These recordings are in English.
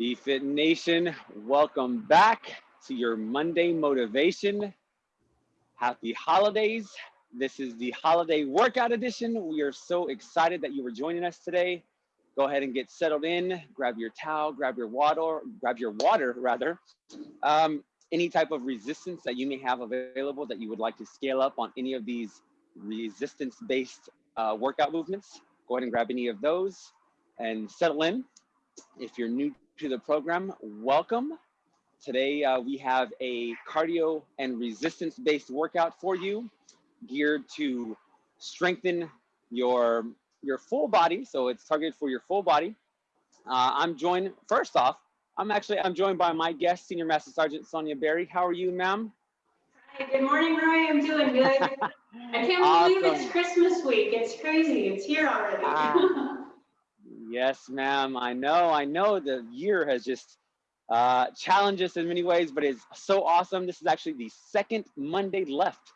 BFit Nation, welcome back to your Monday motivation. Happy holidays. This is the holiday workout edition. We are so excited that you were joining us today. Go ahead and get settled in, grab your towel, grab your water, grab your water rather. Um, any type of resistance that you may have available that you would like to scale up on any of these resistance-based uh, workout movements, go ahead and grab any of those and settle in. If you're new to the program, welcome. Today uh, we have a cardio and resistance-based workout for you, geared to strengthen your your full body. So it's targeted for your full body. Uh, I'm joined first off. I'm actually I'm joined by my guest, Senior Master Sergeant Sonia Berry. How are you, ma'am? Hi, good morning, Roy. I'm doing good. I can't Awesome. believe it's Christmas week. It's crazy. It's here already. Ah. Yes, ma'am. I know. I know the year has just uh, challenged us in many ways, but it's so awesome. This is actually the second Monday left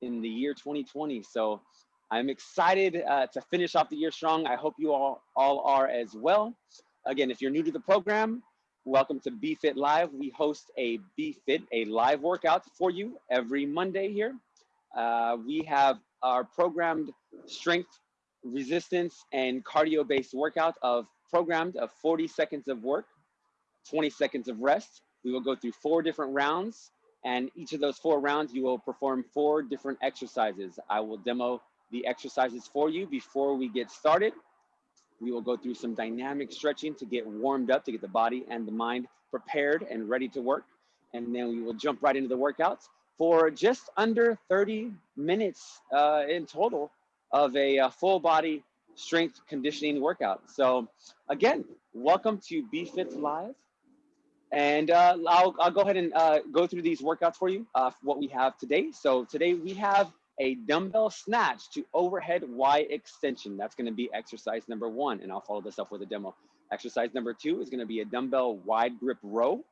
in the year 2020. So I'm excited uh, to finish off the year strong. I hope you all, all are as well. Again, if you're new to the program, welcome to BFit Live. We host a BFit, a live workout for you every Monday here. Uh, we have our programmed strength resistance and cardio based workout of programmed of 40 seconds of work, 20 seconds of rest. We will go through four different rounds and each of those four rounds you will perform four different exercises. I will demo the exercises for you before we get started. We will go through some dynamic stretching to get warmed up, to get the body and the mind prepared and ready to work. And then we will jump right into the workouts for just under 30 minutes uh, in total of a, uh full body strength conditioning workout. So again, welcome to BFit Live. And uh, I'll, I'll go ahead and uh, go through these workouts for you, uh, what we have today. So today we have a dumbbell snatch to overhead Y extension. That's gonna be exercise number one, and I'll follow this up with a demo. Exercise number two is gonna be a dumbbell wide grip row.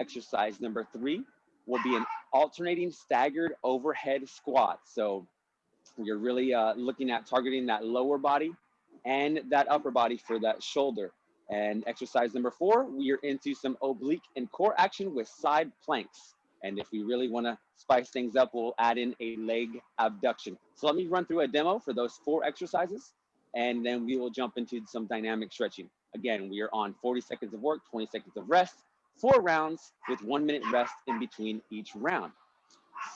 Exercise number three will be an alternating staggered overhead squat. So you're really uh, looking at targeting that lower body and that upper body for that shoulder. And exercise number four, we are into some oblique and core action with side planks. And if we really wanna spice things up, we'll add in a leg abduction. So let me run through a demo for those four exercises, and then we will jump into some dynamic stretching. Again, we are on 40 seconds of work, 20 seconds of rest, four rounds with one minute rest in between each round.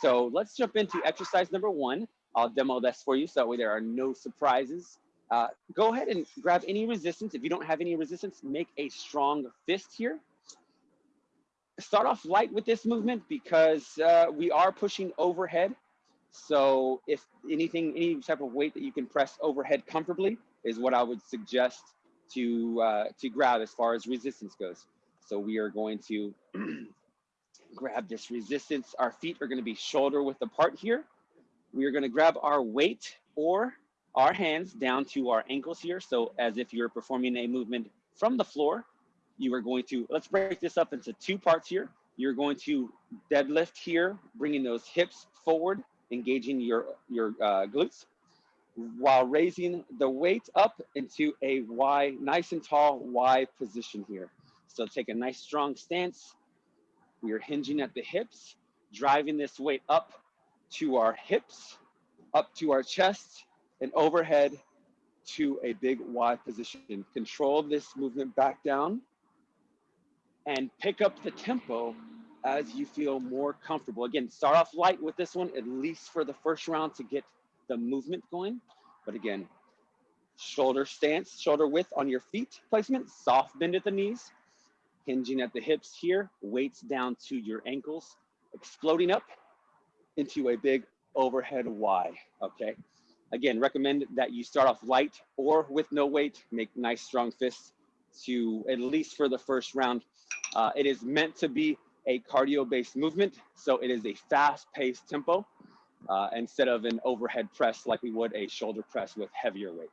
So let's jump into exercise number one. I'll demo this for you so that way there are no surprises. Uh, go ahead and grab any resistance. If you don't have any resistance, make a strong fist here. Start off light with this movement because uh, we are pushing overhead. So if anything, any type of weight that you can press overhead comfortably is what I would suggest to, uh, to grab as far as resistance goes. So we are going to grab this resistance. Our feet are gonna be shoulder width apart here we are gonna grab our weight or our hands down to our ankles here. So as if you're performing a movement from the floor, you are going to, let's break this up into two parts here. You're going to deadlift here, bringing those hips forward, engaging your, your uh, glutes, while raising the weight up into a Y, nice and tall Y position here. So take a nice strong stance. We are hinging at the hips, driving this weight up to our hips, up to our chest, and overhead to a big Y position. Control this movement back down and pick up the tempo as you feel more comfortable. Again, start off light with this one, at least for the first round to get the movement going. But again, shoulder stance, shoulder width on your feet placement, soft bend at the knees, hinging at the hips here, weights down to your ankles, exploding up into a big overhead Y, okay? Again, recommend that you start off light or with no weight, make nice strong fists to at least for the first round. Uh, it is meant to be a cardio-based movement, so it is a fast-paced tempo uh, instead of an overhead press like we would a shoulder press with heavier weight.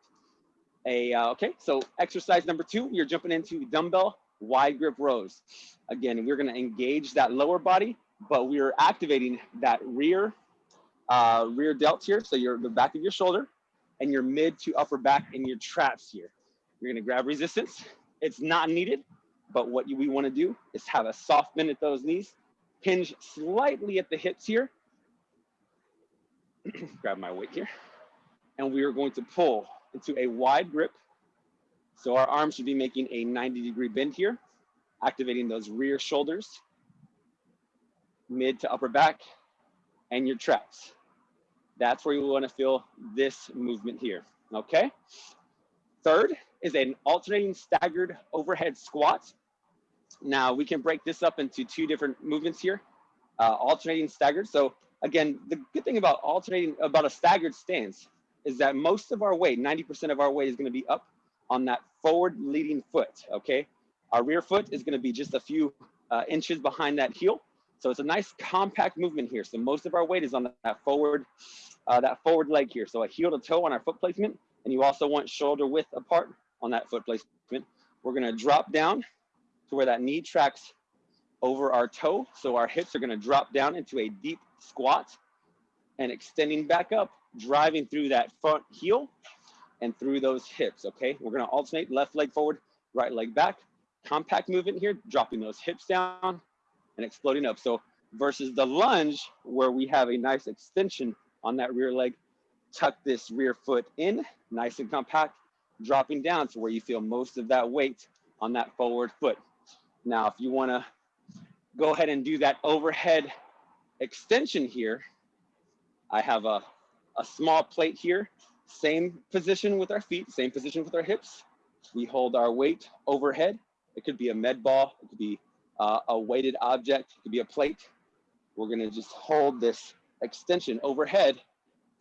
A, uh, okay, so exercise number two, you're jumping into dumbbell wide grip rows. Again, we're gonna engage that lower body but we are activating that rear uh, rear delt here. So you're the back of your shoulder and your mid to upper back and your traps here. You're gonna grab resistance. It's not needed, but what we wanna do is have a soft bend at those knees, hinge slightly at the hips here. Grab my weight here. And we are going to pull into a wide grip. So our arms should be making a 90 degree bend here, activating those rear shoulders, mid to upper back, and your traps. That's where you wanna feel this movement here, okay? Third is an alternating staggered overhead squat. Now we can break this up into two different movements here, uh, alternating staggered. So again, the good thing about alternating, about a staggered stance is that most of our weight, 90% of our weight is gonna be up on that forward leading foot, okay? Our rear foot is gonna be just a few uh, inches behind that heel. So it's a nice compact movement here. So most of our weight is on that forward, uh, that forward leg here. So a heel to toe on our foot placement, and you also want shoulder width apart on that foot placement. We're gonna drop down to where that knee tracks over our toe. So our hips are gonna drop down into a deep squat and extending back up, driving through that front heel and through those hips, okay? We're gonna alternate left leg forward, right leg back. Compact movement here, dropping those hips down and exploding up. So versus the lunge where we have a nice extension on that rear leg, tuck this rear foot in, nice and compact, dropping down to where you feel most of that weight on that forward foot. Now, if you wanna go ahead and do that overhead extension here, I have a, a small plate here, same position with our feet, same position with our hips. We hold our weight overhead. It could be a med ball, it could be uh, a weighted object, it could be a plate. We're gonna just hold this extension overhead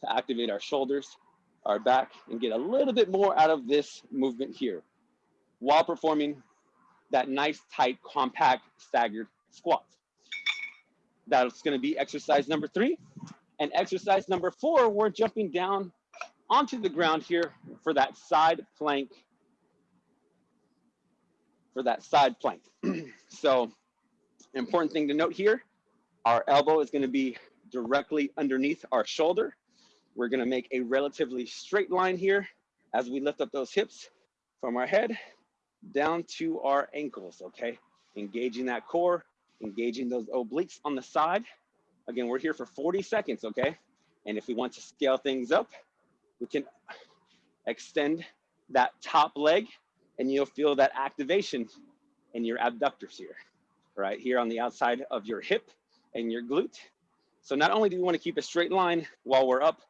to activate our shoulders, our back, and get a little bit more out of this movement here while performing that nice, tight, compact, staggered squat. That's gonna be exercise number three. And exercise number four, we're jumping down onto the ground here for that side plank, for that side plank. so important thing to note here, our elbow is gonna be directly underneath our shoulder. We're gonna make a relatively straight line here as we lift up those hips from our head down to our ankles, okay? Engaging that core, engaging those obliques on the side. Again, we're here for 40 seconds, okay? And if we want to scale things up, we can extend that top leg and you'll feel that activation in your abductors here, right? Here on the outside of your hip and your glute. So not only do we want to keep a straight line while we're up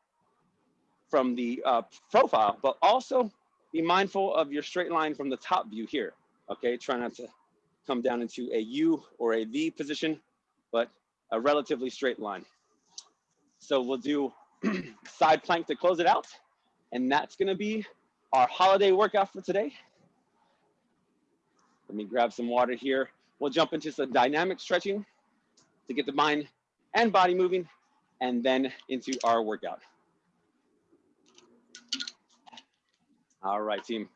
from the uh, profile, but also be mindful of your straight line from the top view here. Okay, try not to come down into a U or a V position, but a relatively straight line. So we'll do side plank to close it out. And that's gonna be our holiday workout for today. Let me grab some water here. We'll jump into some dynamic stretching to get the mind and body moving and then into our workout. All right, team.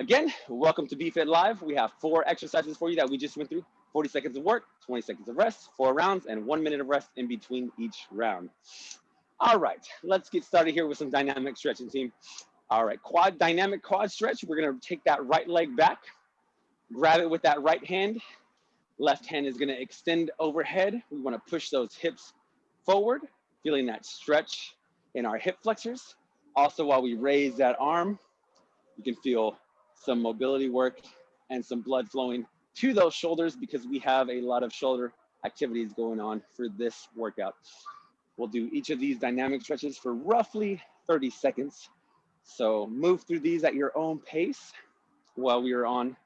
Again, welcome to BFit Live. We have four exercises for you that we just went through. 40 seconds of work, 20 seconds of rest, four rounds, and one minute of rest in between each round. All right, let's get started here with some dynamic stretching, team. All right, quad dynamic quad stretch. We're gonna take that right leg back, grab it with that right hand. Left hand is gonna extend overhead. We wanna push those hips forward, feeling that stretch in our hip flexors. Also, while we raise that arm, you can feel some mobility work and some blood flowing to those shoulders because we have a lot of shoulder activities going on for this workout. We'll do each of these dynamic stretches for roughly 30 seconds. So move through these at your own pace while we are on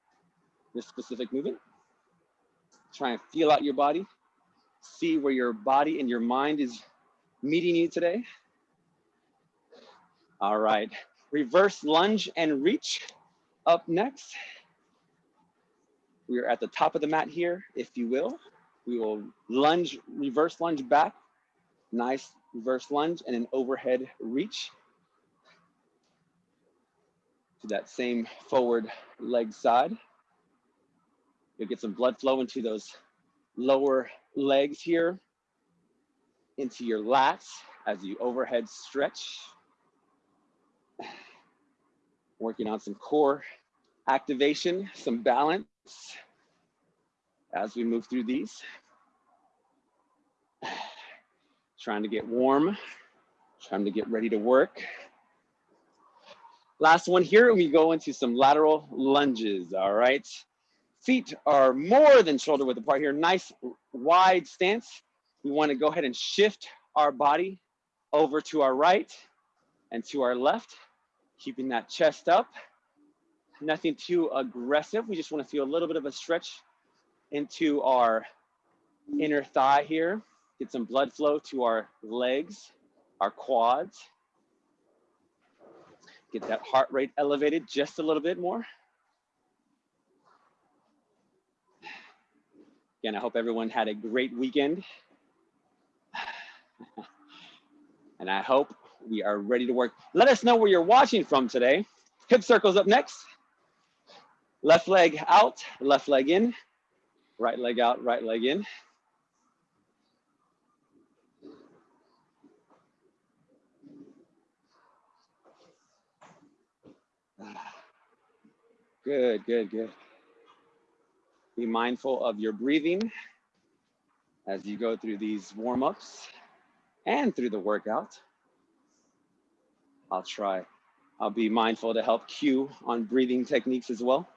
this specific movement. Try and feel out your body. See where your body and your mind is meeting you today. All right, reverse lunge and reach up next. We are at the top of the mat here, if you will. We will lunge, reverse lunge back. Nice reverse lunge and an overhead reach. To that same forward leg side. You'll get some blood flow into those lower legs here, into your lats as you overhead stretch. Working on some core activation, some balance as we move through these. Trying to get warm, trying to get ready to work. Last one here, we go into some lateral lunges, all right? Feet are more than shoulder width apart here. Nice wide stance. We wanna go ahead and shift our body over to our right and to our left, keeping that chest up. Nothing too aggressive. We just wanna feel a little bit of a stretch into our inner thigh here. Get some blood flow to our legs, our quads. Get that heart rate elevated just a little bit more. Again, I hope everyone had a great weekend. and I hope we are ready to work. Let us know where you're watching from today. Hip circles up next. Left leg out, left leg in, right leg out, right leg in. Good, good, good. Be mindful of your breathing as you go through these warm-ups and through the workout. I'll try. I'll be mindful to help cue on breathing techniques as well.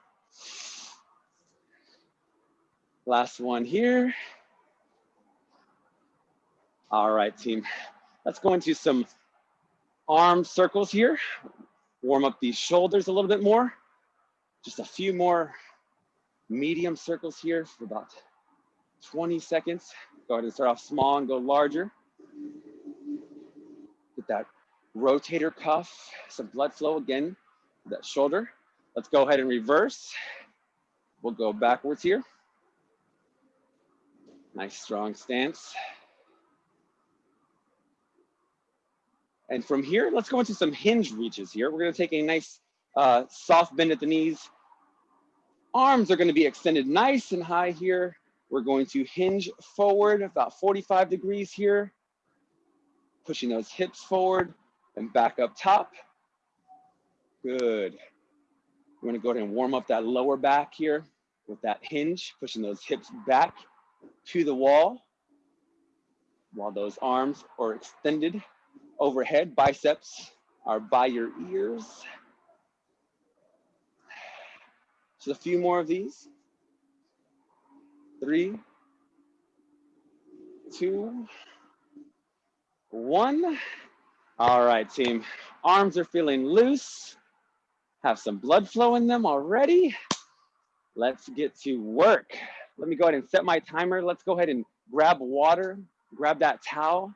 Last one here. All right, team. Let's go into some arm circles here. Warm up these shoulders a little bit more. Just a few more medium circles here for about 20 seconds. Go ahead and start off small and go larger. Get that rotator cuff, some blood flow again, that shoulder. Let's go ahead and reverse. We'll go backwards here. Nice strong stance. And from here, let's go into some hinge reaches here. We're gonna take a nice uh, soft bend at the knees. Arms are gonna be extended nice and high here. We're going to hinge forward about 45 degrees here. Pushing those hips forward and back up top. Good. We're gonna go ahead and warm up that lower back here with that hinge, pushing those hips back to the wall while those arms are extended overhead. Biceps are by your ears. Just a few more of these. Three, two, one. All right, team. Arms are feeling loose. Have some blood flow in them already. Let's get to work. Let me go ahead and set my timer. Let's go ahead and grab water, grab that towel.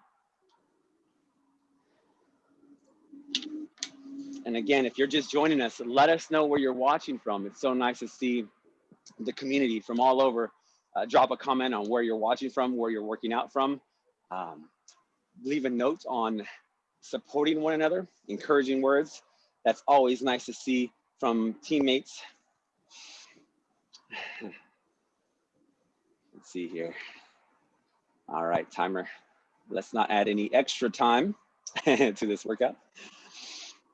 And again, if you're just joining us, let us know where you're watching from. It's so nice to see the community from all over. Uh, drop a comment on where you're watching from, where you're working out from. Um, leave a note on supporting one another, encouraging words. That's always nice to see from teammates. Let's see here. All right, timer. Let's not add any extra time to this workout.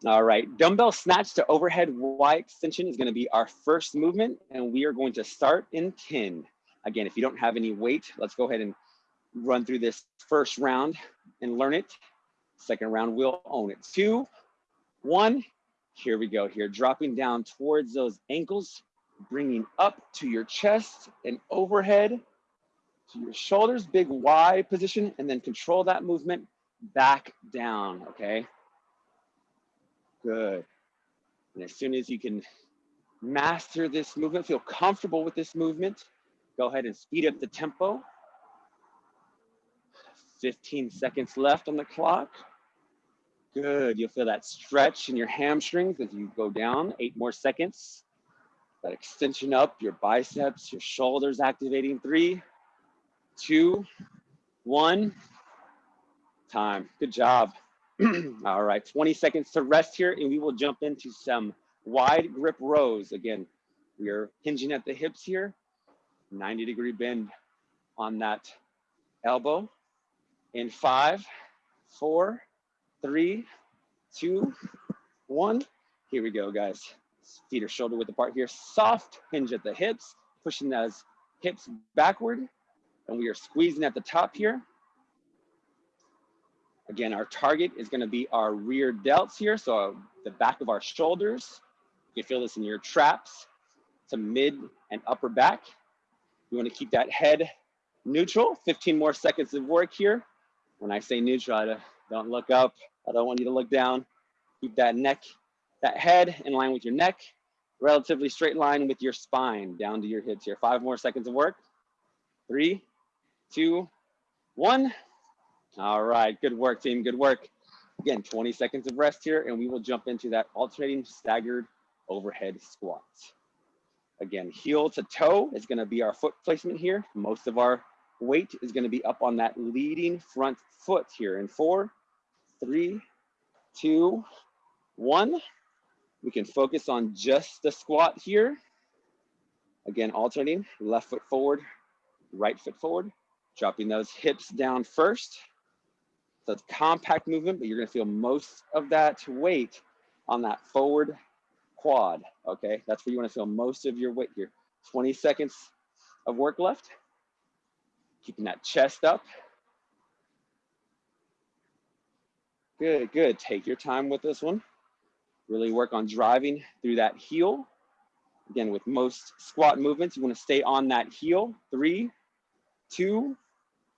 All right, dumbbell snatch to overhead Y extension is gonna be our first movement and we are going to start in 10. Again, if you don't have any weight, let's go ahead and run through this first round and learn it. Second round, we'll own it. Two, one, here we go here. Dropping down towards those ankles, bringing up to your chest and overhead to your shoulders, big Y position, and then control that movement back down, okay? Good. And as soon as you can master this movement, feel comfortable with this movement, go ahead and speed up the tempo. 15 seconds left on the clock. Good, you'll feel that stretch in your hamstrings as you go down, eight more seconds. That extension up, your biceps, your shoulders activating, three, two, one, time. Good job. All right, 20 seconds to rest here and we will jump into some wide grip rows. Again, we are hinging at the hips here, 90 degree bend on that elbow. In five, four, three, two, one. Here we go, guys. Feet are shoulder width apart here. Soft hinge at the hips. pushing those hips backward and we are squeezing at the top here. Again, our target is gonna be our rear delts here. So the back of our shoulders. You can feel this in your traps to mid and upper back. You wanna keep that head neutral. 15 more seconds of work here. When I say neutral, I don't look up. I don't want you to look down. Keep that neck, that head in line with your neck. Relatively straight line with your spine down to your hips here. Five more seconds of work. Three, two, one. All right, good work team, good work. Again, 20 seconds of rest here and we will jump into that alternating staggered overhead squats. Again, heel to toe is gonna be our foot placement here. Most of our weight is gonna be up on that leading front foot here in four, three, two, one. We can focus on just the squat here. Again, alternating left foot forward, right foot forward, dropping those hips down first. So it's compact movement, but you're gonna feel most of that weight on that forward quad, okay? That's where you wanna feel most of your weight here. 20 seconds of work left. Keeping that chest up. Good, good. Take your time with this one. Really work on driving through that heel. Again, with most squat movements, you wanna stay on that heel. Three, two,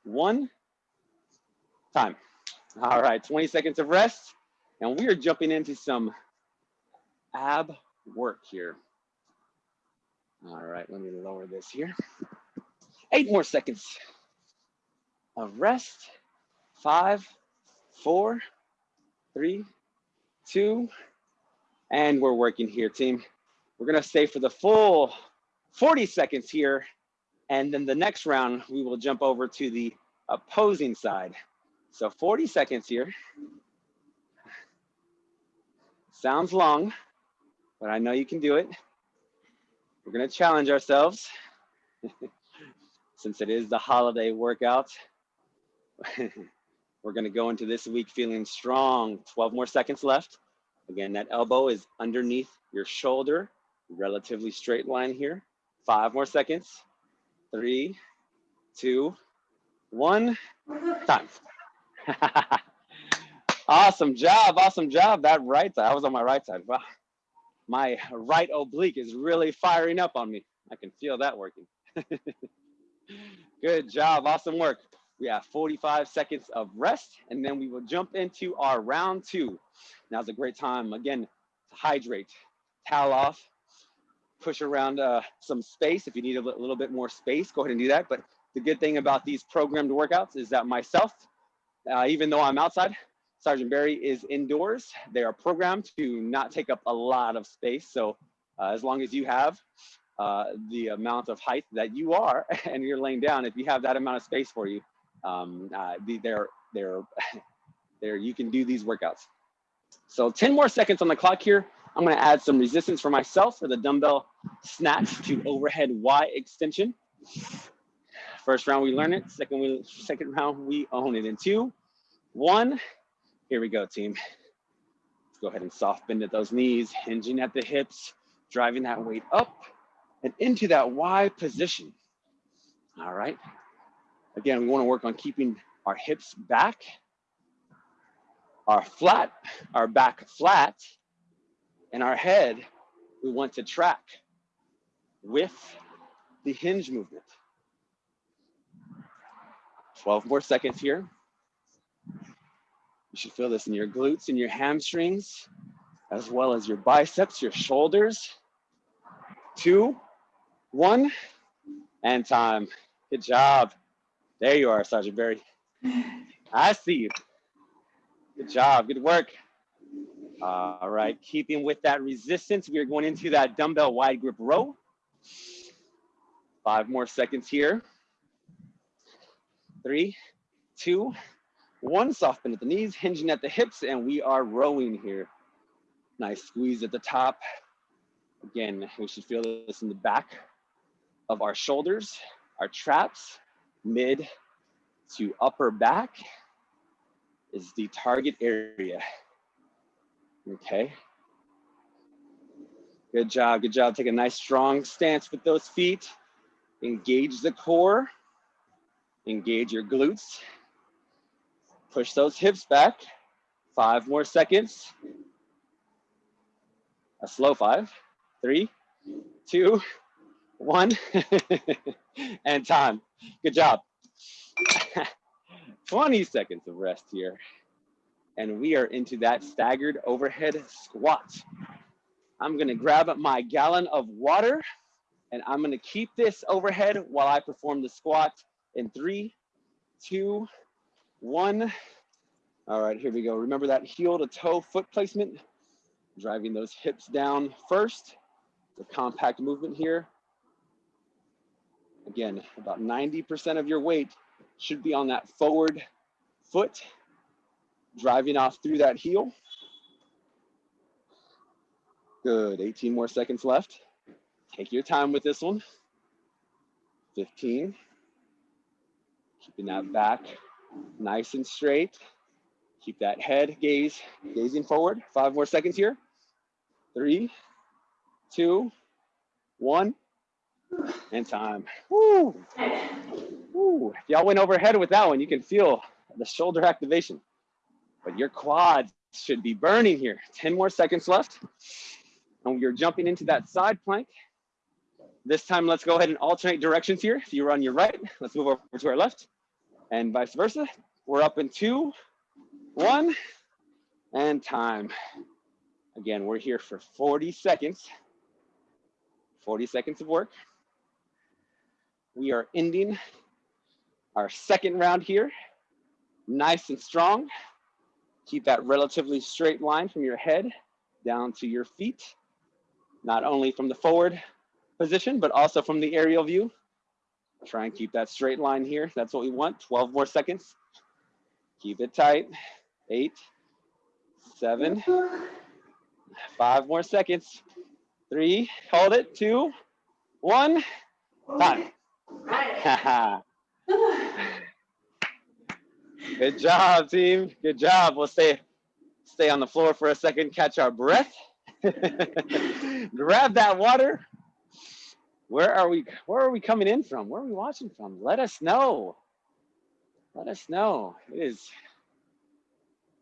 one, time. All right, 20 seconds of rest. And we are jumping into some ab work here. All right, let me lower this here. Eight more seconds of rest. Five, four, three, two, and we're working here, team. We're gonna stay for the full 40 seconds here. And then the next round, we will jump over to the opposing side. So 40 seconds here. Sounds long, but I know you can do it. We're gonna challenge ourselves since it is the holiday workout. We're gonna go into this week feeling strong. 12 more seconds left. Again, that elbow is underneath your shoulder, relatively straight line here. Five more seconds. Three, two, one, time. awesome job, awesome job. That right side, I was on my right side. Wow. My right oblique is really firing up on me. I can feel that working. Good job, awesome work. We have 45 seconds of rest and then we will jump into our round two. Now's a great time, again, to hydrate, towel off, push around uh, some space. If you need a little bit more space, go ahead and do that. But the good thing about these programmed workouts is that myself, uh, even though I'm outside, Sergeant Barry is indoors. They are programmed to not take up a lot of space. So uh, as long as you have uh, the amount of height that you are and you're laying down, if you have that amount of space for you, um, uh, they're, they're, they're, you can do these workouts. So 10 more seconds on the clock here. I'm gonna add some resistance for myself for the dumbbell snatch to overhead Y extension. First round we learn it, second, we, second round we own it in two, one, here we go team. Let's go ahead and soft bend at those knees, hinging at the hips, driving that weight up and into that Y position. All right. Again, we wanna work on keeping our hips back, our flat, our back flat, and our head, we want to track with the hinge movement. 12 more seconds here. You should feel this in your glutes and your hamstrings, as well as your biceps, your shoulders. Two, one, and time. Good job. There you are, Sergeant Barry. I see you. Good job, good work. All right, keeping with that resistance, we are going into that dumbbell wide grip row. Five more seconds here. Three, two, one. Soft bend at the knees, hinging at the hips, and we are rowing here. Nice squeeze at the top. Again, we should feel this in the back of our shoulders, our traps, mid to upper back is the target area. Okay. Good job, good job. Take a nice strong stance with those feet. Engage the core. Engage your glutes. Push those hips back. Five more seconds. A slow five, three, two, one, and time. Good job. 20 seconds of rest here. And we are into that staggered overhead squat. I'm gonna grab my gallon of water and I'm gonna keep this overhead while I perform the squat in three, two, one. All right, here we go. Remember that heel to toe foot placement, driving those hips down first. The compact movement here. Again, about 90% of your weight should be on that forward foot, driving off through that heel. Good, 18 more seconds left. Take your time with this one. 15. Keeping that back nice and straight. Keep that head gaze, gazing forward. Five more seconds here. Three, two, one, and time. Woo. Woo. Y'all went overhead with that one. You can feel the shoulder activation, but your quads should be burning here. 10 more seconds left. And you're jumping into that side plank. This time, let's go ahead and alternate directions here. If you're on your right, let's move over to our left and vice versa. We're up in two, one, and time. Again, we're here for 40 seconds. 40 seconds of work. We are ending our second round here. Nice and strong. Keep that relatively straight line from your head down to your feet. Not only from the forward position, but also from the aerial view. Try and keep that straight line here. That's what we want. 12 more seconds. Keep it tight. Eight, seven, five more seconds. Three, hold it. Two, one, time. Good job, team. Good job. We'll stay stay on the floor for a second, catch our breath. Grab that water. Where are we? Where are we coming in from? Where are we watching from? Let us know. Let us know. It is,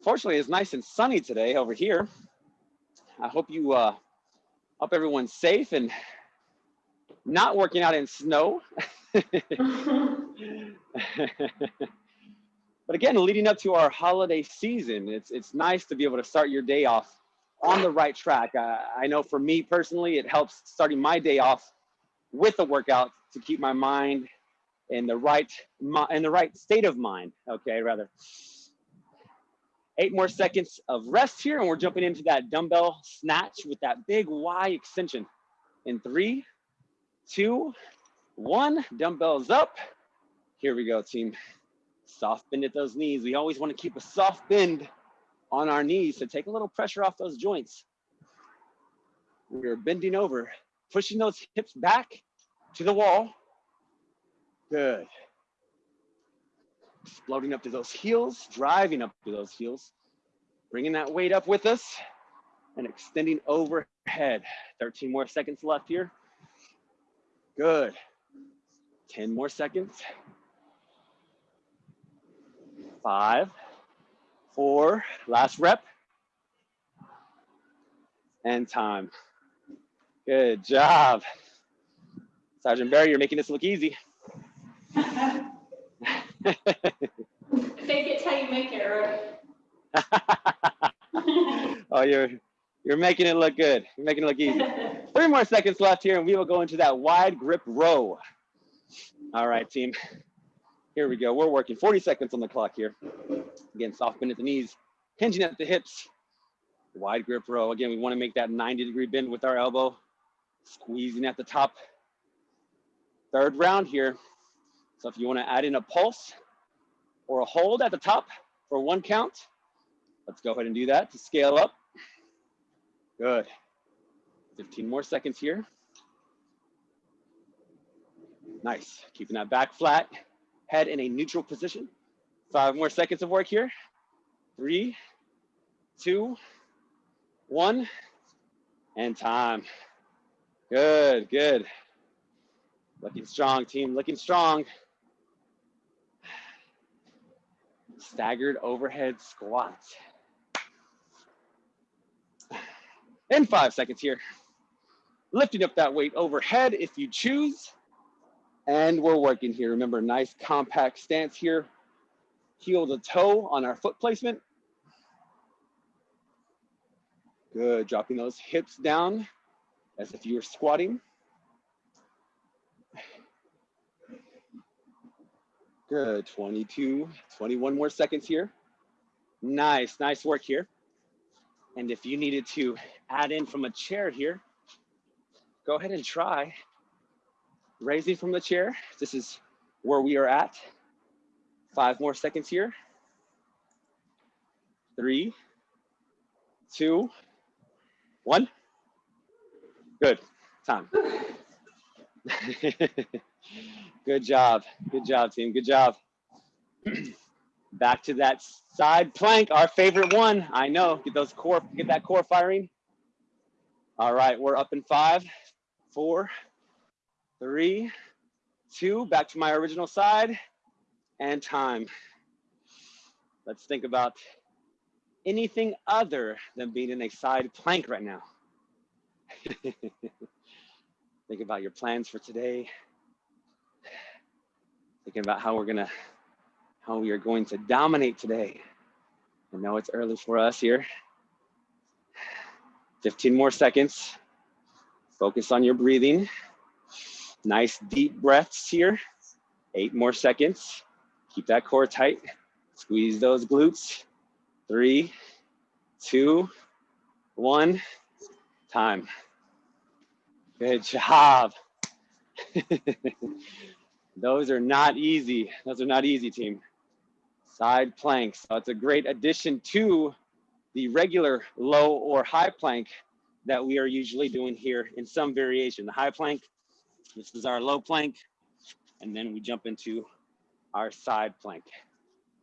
fortunately, it's nice and sunny today over here. I hope you, uh, hope everyone's safe and not working out in snow. but again, leading up to our holiday season, it's it's nice to be able to start your day off on the right track. Uh, I know for me personally, it helps starting my day off with a workout to keep my mind in the right in the right state of mind. Okay, rather. Eight more seconds of rest here, and we're jumping into that dumbbell snatch with that big Y extension. In three, two, one. Dumbbells up. Here we go, team. Soft bend at those knees. We always want to keep a soft bend on our knees to take a little pressure off those joints. We're bending over pushing those hips back to the wall. Good. Floating up to those heels, driving up to those heels, bringing that weight up with us and extending overhead. 13 more seconds left here. Good. 10 more seconds. Five, four, last rep. And time. Good job. Sergeant Barry, you're making this look easy. Fake it till you make it, right? oh, you're you're making it look good. You're making it look easy. Three more seconds left here, and we will go into that wide grip row. All right, team. Here we go. We're working 40 seconds on the clock here. Again, soft bend at the knees, hinging at the hips. Wide grip row. Again, we want to make that 90 degree bend with our elbow squeezing at the top. Third round here. So if you want to add in a pulse or a hold at the top for one count, let's go ahead and do that to scale up. Good. 15 more seconds here. Nice. Keeping that back flat, head in a neutral position. Five more seconds of work here. Three, two, one, and time. Good, good. Looking strong, team, looking strong. Staggered overhead squats. In five seconds here. Lifting up that weight overhead if you choose. And we're working here. Remember, nice compact stance here. Heel to toe on our foot placement. Good, dropping those hips down as if you're squatting. Good, 22, 21 more seconds here. Nice, nice work here. And if you needed to add in from a chair here, go ahead and try raising from the chair. This is where we are at. Five more seconds here. Three, two, one. Good. Time. Good job. Good job, team. Good job. Back to that side plank, our favorite one. I know. Get those core, get that core firing. All right, we're up in five, four, three, two. Back to my original side, and time. Let's think about anything other than being in a side plank right now. Think about your plans for today. Thinking about how we're gonna, how we are going to dominate today. I know it's early for us here. 15 more seconds. Focus on your breathing. Nice deep breaths here. Eight more seconds. Keep that core tight. Squeeze those glutes. Three, two, one, time. Good job. Those are not easy. Those are not easy, team. Side planks. So it's a great addition to the regular low or high plank that we are usually doing here in some variation. The high plank, this is our low plank, and then we jump into our side plank.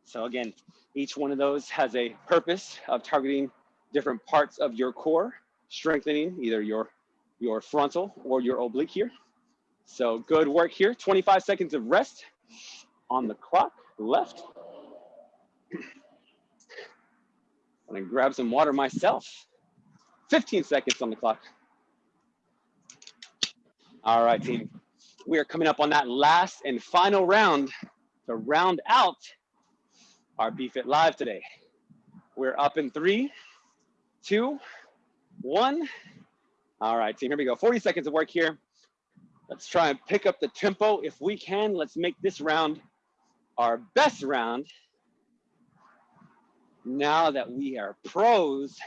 So again, each one of those has a purpose of targeting different parts of your core, strengthening either your, your frontal or your oblique here. So good work here. 25 seconds of rest on the clock, left. I'm gonna grab some water myself. 15 seconds on the clock. All right, team. We are coming up on that last and final round to round out our BFit Live today. We're up in three, two, one. All right, team, here we go. 40 seconds of work here. Let's try and pick up the tempo if we can. Let's make this round our best round. Now that we are pros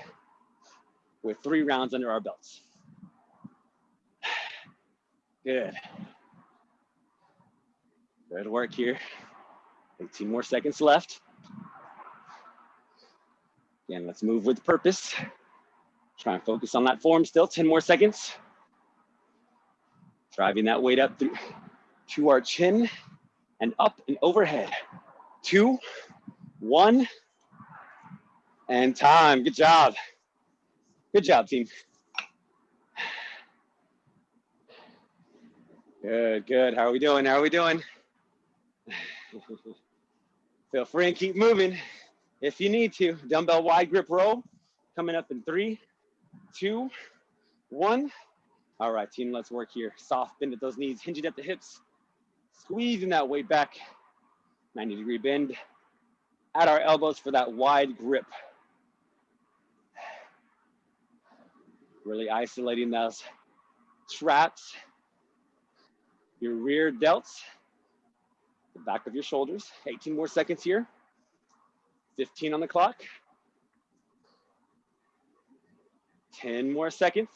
with three rounds under our belts. Good. Good work here. 18 more seconds left. Again, let's move with purpose. Try and focus on that form still, 10 more seconds. Driving that weight up through, to our chin and up and overhead. Two, one, and time. Good job. Good job, team. Good, good. How are we doing? How are we doing? Feel free and keep moving if you need to. Dumbbell wide grip row coming up in three, two, one. All right, team, let's work here. Soft bend at those knees, hinging at the hips, squeezing that weight back, 90 degree bend at our elbows for that wide grip. Really isolating those traps, your rear delts, the back of your shoulders. 18 more seconds here. 15 on the clock. 10 more seconds.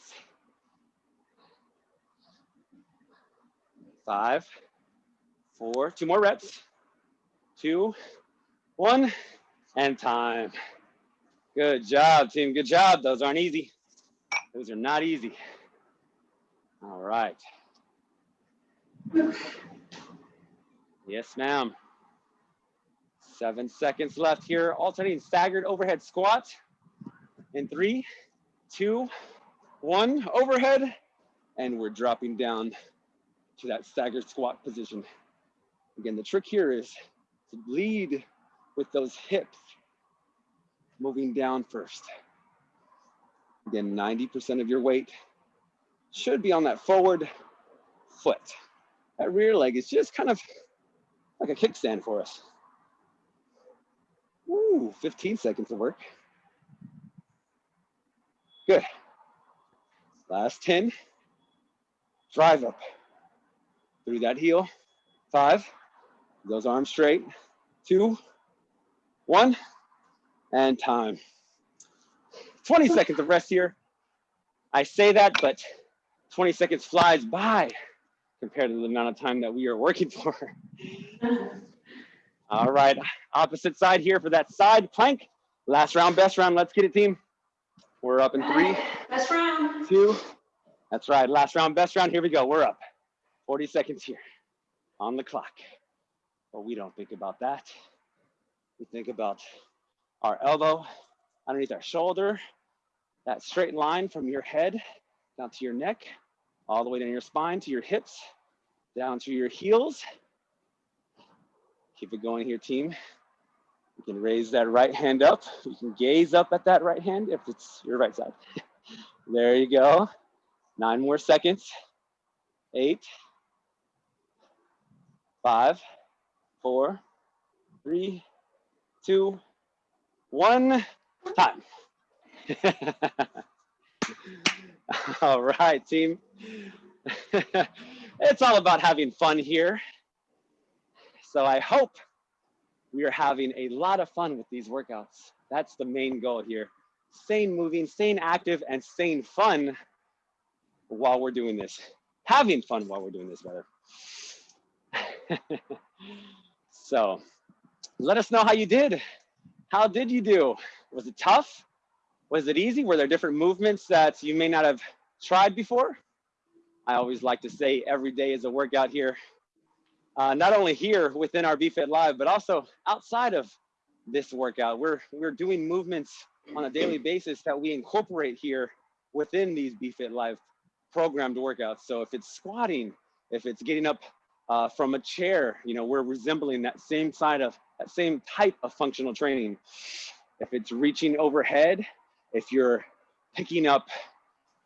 Five, four, two more reps. Two, one, and time. Good job, team. Good job. Those aren't easy. Those are not easy. All right. Yes, ma'am. Seven seconds left here. Alternating staggered overhead squat. In three, two, one, overhead. And we're dropping down to that staggered squat position. Again, the trick here is to lead with those hips moving down first. Again, 90% of your weight should be on that forward foot. That rear leg is just kind of like a kickstand for us. Ooh, 15 seconds of work. Good. Last 10. Drive up through that heel. Five, those arms straight. Two, one, and time. 20 seconds of rest here. I say that, but 20 seconds flies by compared to the amount of time that we are working for. All right, opposite side here for that side plank. Last round, best round. Let's get it, team. We're up in three. Best round. Two. That's right. Last round, best round. Here we go. We're up. 40 seconds here on the clock. But we don't think about that. We think about our elbow underneath our shoulder, that straight line from your head down to your neck, all the way down your spine to your hips, down to your heels. Keep it going here, team. You can raise that right hand up. You can gaze up at that right hand if it's your right side. there you go. Nine more seconds. Eight, five, four, three, two, one, time. all right, team. it's all about having fun here. So I hope we are having a lot of fun with these workouts. That's the main goal here. Staying moving, staying active, and staying fun while we're doing this. Having fun while we're doing this, rather. so let us know how you did. How did you do? Was it tough? Was it easy? Were there different movements that you may not have tried before? I always like to say every day is a workout here. Uh, not only here within our BFit Live, but also outside of this workout. We're, we're doing movements on a daily basis that we incorporate here within these BFit Live programmed workouts. So if it's squatting, if it's getting up uh, from a chair, you know, we're resembling that same side of that same type of functional training. If it's reaching overhead, if you're picking up,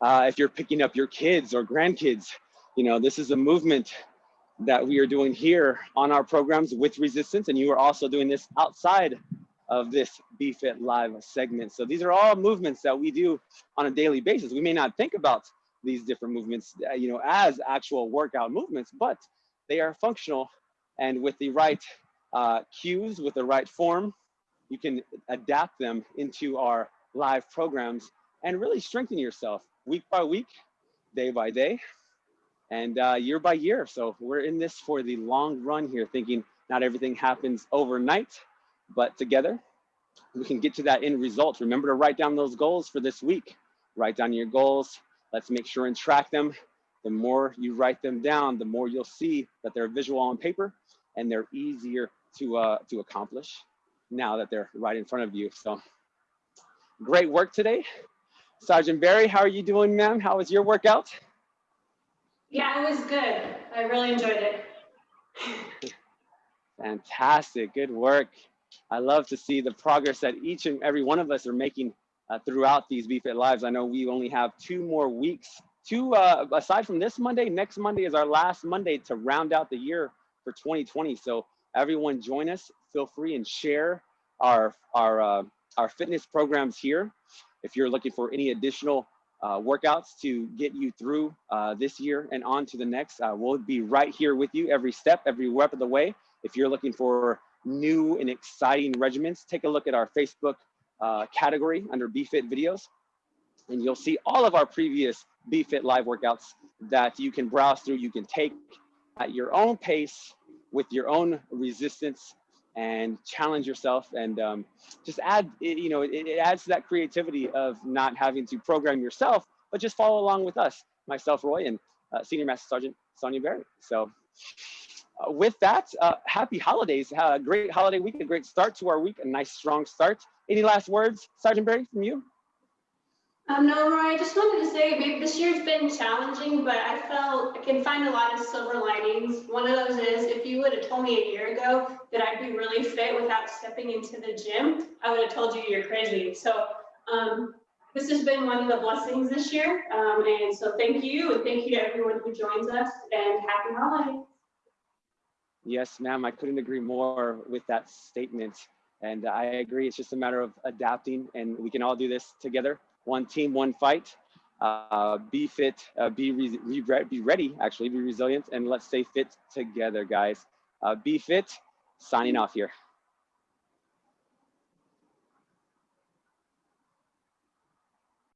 uh, if you're picking up your kids or grandkids, you know, this is a movement that we are doing here on our programs with resistance. And you are also doing this outside of this BFit live segment. So these are all movements that we do on a daily basis. We may not think about these different movements, uh, you know, as actual workout movements, but they are functional. And with the right uh, cues, with the right form, you can adapt them into our live programs and really strengthen yourself week by week, day by day, and uh, year by year. So we're in this for the long run here, thinking not everything happens overnight, but together we can get to that end result. Remember to write down those goals for this week. Write down your goals. Let's make sure and track them. The more you write them down, the more you'll see that they're visual on paper and they're easier to, uh, to accomplish now that they're right in front of you. So great work today. Sergeant Barry, how are you doing, ma'am? How was your workout? Yeah, it was good. I really enjoyed it. Fantastic, good work. I love to see the progress that each and every one of us are making uh, throughout these BFit Lives. I know we only have two more weeks. Two, uh, aside from this Monday, next Monday is our last Monday to round out the year for 2020. So everyone join us, feel free and share our, our, uh, our fitness programs here. If you're looking for any additional uh, workouts to get you through uh, this year and on to the next. Uh, we'll be right here with you every step, every step of the way. If you're looking for new and exciting regimens, take a look at our Facebook uh, category under BFit videos, and you'll see all of our previous BFit live workouts that you can browse through. You can take at your own pace with your own resistance and challenge yourself and um, just add, you know, it, it, adds to that creativity of not having to program yourself, but just follow along with us, myself, Roy, and uh, Senior Master Sergeant Sonia Barry. So uh, with that, uh, happy holidays. a great holiday week, a great start to our week, a nice strong start. Any last words, Sergeant Barry, from you? Um, no, Roy, I just wanted to say, maybe this year's been challenging, but I felt I can find a lot of silver linings. One of those is if you would have told me a year ago that I'd be really fit without stepping into the gym, I would have told you you're crazy. So, um, this has been one of the blessings this year. Um, and so thank you, and thank you to everyone who joins us, and happy holidays. Yes, ma'am. I couldn't agree more with that statement. And I agree. It's just a matter of adapting, and we can all do this together. One team, one fight. Uh, be fit, uh, be, re re be ready, actually, be resilient, and let's stay fit together, guys. Uh, be fit. Signing off here.